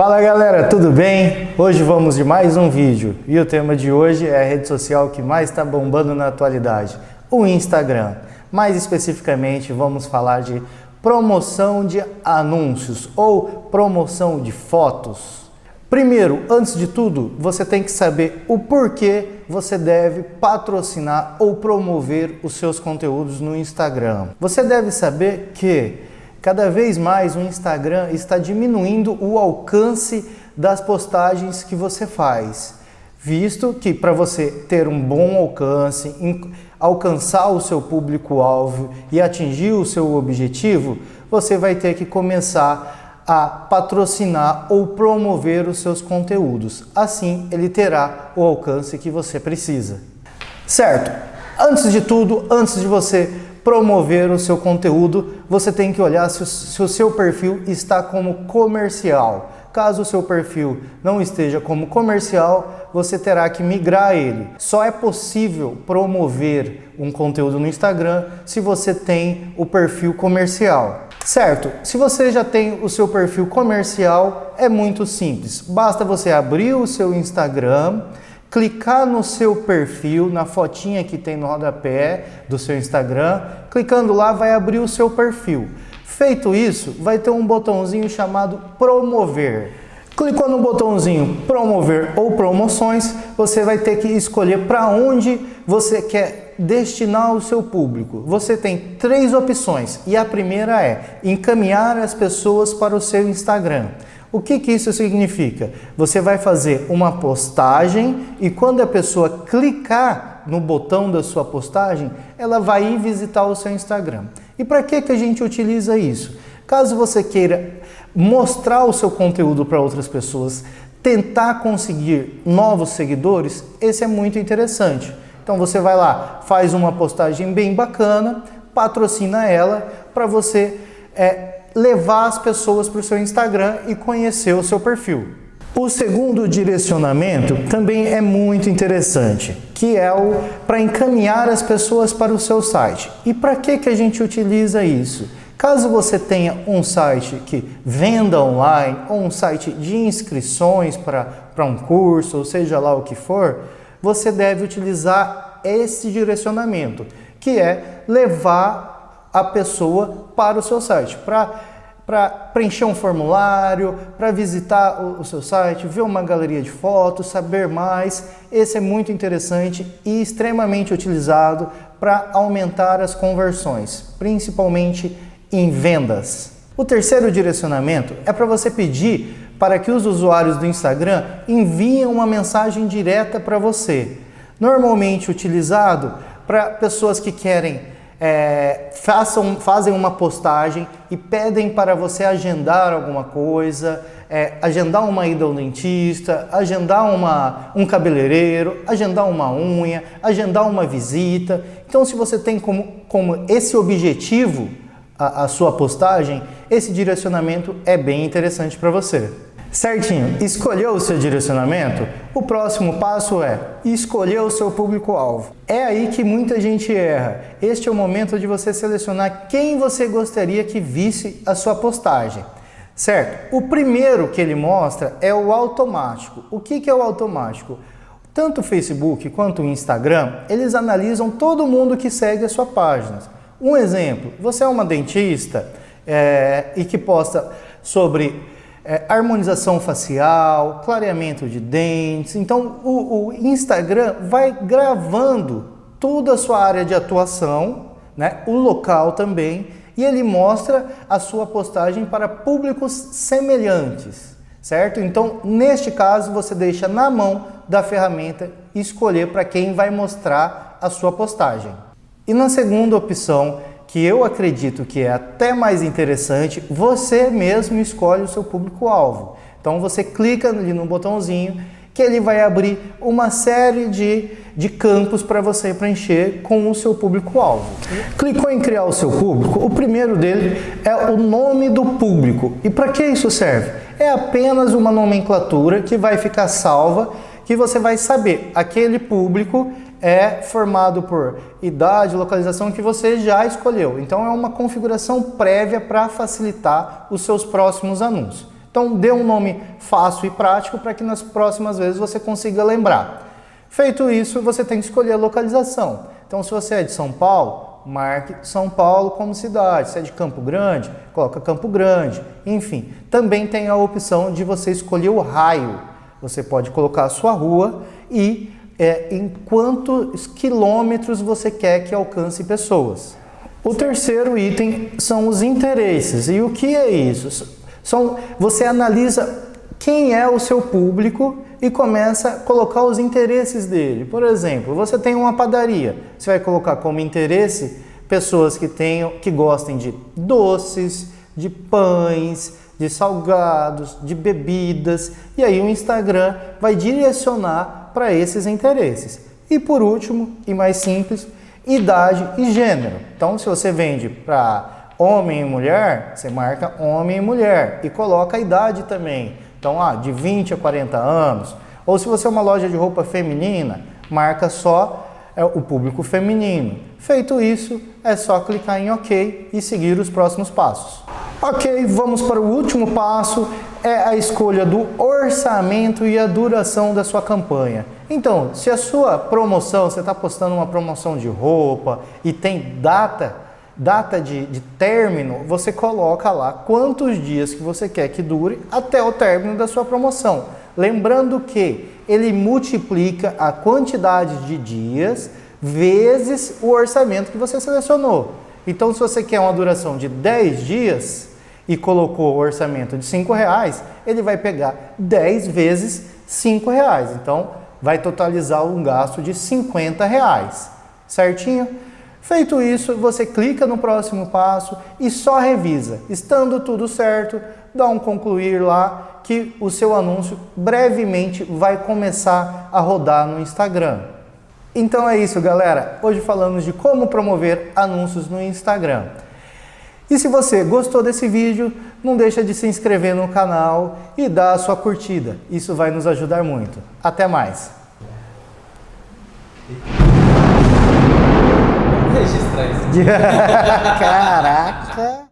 Fala galera, tudo bem? Hoje vamos de mais um vídeo e o tema de hoje é a rede social que mais está bombando na atualidade, o Instagram. Mais especificamente vamos falar de promoção de anúncios ou promoção de fotos. Primeiro, antes de tudo, você tem que saber o porquê você deve patrocinar ou promover os seus conteúdos no Instagram. Você deve saber que Cada vez mais o Instagram está diminuindo o alcance das postagens que você faz, visto que para você ter um bom alcance, alcançar o seu público-alvo e atingir o seu objetivo, você vai ter que começar a patrocinar ou promover os seus conteúdos. Assim, ele terá o alcance que você precisa. Certo? Antes de tudo, antes de você promover o seu conteúdo, você tem que olhar se o, se o seu perfil está como comercial. Caso o seu perfil não esteja como comercial, você terá que migrar ele. Só é possível promover um conteúdo no Instagram se você tem o perfil comercial. Certo, se você já tem o seu perfil comercial, é muito simples. Basta você abrir o seu Instagram, clicar no seu perfil, na fotinha que tem no rodapé do seu Instagram, clicando lá vai abrir o seu perfil. Feito isso, vai ter um botãozinho chamado promover. Clicou no botãozinho promover ou promoções, você vai ter que escolher para onde você quer destinar o seu público. Você tem três opções e a primeira é encaminhar as pessoas para o seu Instagram. O que, que isso significa? Você vai fazer uma postagem e quando a pessoa clicar no botão da sua postagem, ela vai ir visitar o seu Instagram. E para que, que a gente utiliza isso? Caso você queira mostrar o seu conteúdo para outras pessoas, tentar conseguir novos seguidores, esse é muito interessante. Então você vai lá, faz uma postagem bem bacana, patrocina ela para você é, levar as pessoas para o seu Instagram e conhecer o seu perfil. O segundo direcionamento também é muito interessante, que é o para encaminhar as pessoas para o seu site. E para que, que a gente utiliza isso? Caso você tenha um site que venda online ou um site de inscrições para, para um curso, ou seja lá o que for, você deve utilizar esse direcionamento, que é levar a pessoa para o seu site, para preencher um formulário, para visitar o, o, seu site, ver uma galeria de fotos, saber mais. Esse é muito interessante e extremamente utilizado para aumentar as conversões, principalmente em vendas. O terceiro direcionamento é para você pedir para que os usuários do Instagram enviem uma mensagem direta para você, normalmente utilizado para pessoas que querem é, façam, fazem uma postagem e pedem para você agendar alguma coisa, é, agendar uma ida ao dentista, agendar uma, um cabeleireiro, agendar uma unha, agendar uma visita. Então, se você tem como, como esse objetivo a, a sua postagem, esse direcionamento é bem interessante para você. Certinho, escolheu o seu direcionamento? O próximo passo é escolher o seu público-alvo. É aí que muita gente erra. Este é o momento de você selecionar quem você gostaria que visse a sua postagem. Certo? O primeiro que ele mostra é o automático. O que é o automático? Tanto o Facebook quanto o Instagram, eles analisam todo mundo que segue a sua página. Um exemplo, você é uma dentista é, e que posta sobre é, harmonização facial, clareamento de dentes. Então o, o, Instagram vai gravando toda a sua área de atuação, né, o local também, e ele mostra a sua postagem para públicos semelhantes, certo? Então, neste caso, você deixa na mão da ferramenta escolher para quem vai mostrar a sua postagem. E na segunda opção, que eu acredito que é até mais interessante, você mesmo escolhe o seu público-alvo. Então você clica ali no botãozinho que ele vai abrir uma série de, de campos para você preencher com o seu público-alvo. Clicou em criar o seu público, o primeiro dele é o nome do público. E para que isso serve? É apenas uma nomenclatura que vai ficar salva que você vai saber aquele público é formado por idade, localização que você já escolheu. Então é uma configuração prévia para facilitar os seus próximos anúncios. Então dê um nome fácil e prático para que nas próximas vezes você consiga lembrar. Feito isso, você tem que escolher a localização. Então se você é de São Paulo, marque São Paulo como cidade. Se é de Campo Grande, coloca Campo Grande. Enfim, também tem a opção de você escolher o raio. Você pode colocar a sua rua e é, em quantos quilômetros você quer que alcance pessoas. O terceiro item são os interesses. E o que é isso? São, você analisa quem é o seu público e começa a colocar os interesses dele. Por exemplo, você tem uma padaria, você vai colocar como interesse pessoas que tenham, que gostem de doces, de pães, de salgados, de bebidas, e aí o Instagram vai direcionar para esses interesses. E por último, e mais simples, idade e gênero. Então, se você vende para homem e mulher, você marca homem e mulher e coloca a idade também. Então, ah, de 20 a 40 anos. Ou se você é uma loja de roupa feminina, marca só é, o público feminino. Feito isso, é só clicar em OK e seguir os próximos passos. Ok, vamos para o último passo, é a escolha do orçamento e a duração da sua campanha. Então, se a sua promoção, você está postando uma promoção de roupa e tem data, data de, de término, você coloca lá quantos dias que você quer que dure até o término da sua promoção. Lembrando que ele multiplica a quantidade de dias vezes o orçamento que você selecionou. Então, se você quer uma duração de 10 dias, e colocou o orçamento de 5 reais, ele vai pegar 10 vezes 5 reais. Então, vai totalizar um gasto de 50 reais, certinho? Feito isso, você clica no próximo passo e só revisa. Estando tudo certo, dá um concluir lá que o seu anúncio brevemente vai começar a rodar no Instagram. Então é isso, galera. Hoje falamos de como promover anúncios no Instagram. E se você gostou desse vídeo, não deixa de se inscrever no canal e dar a sua curtida. Isso vai nos ajudar muito. Até mais! Registrar isso. Caraca!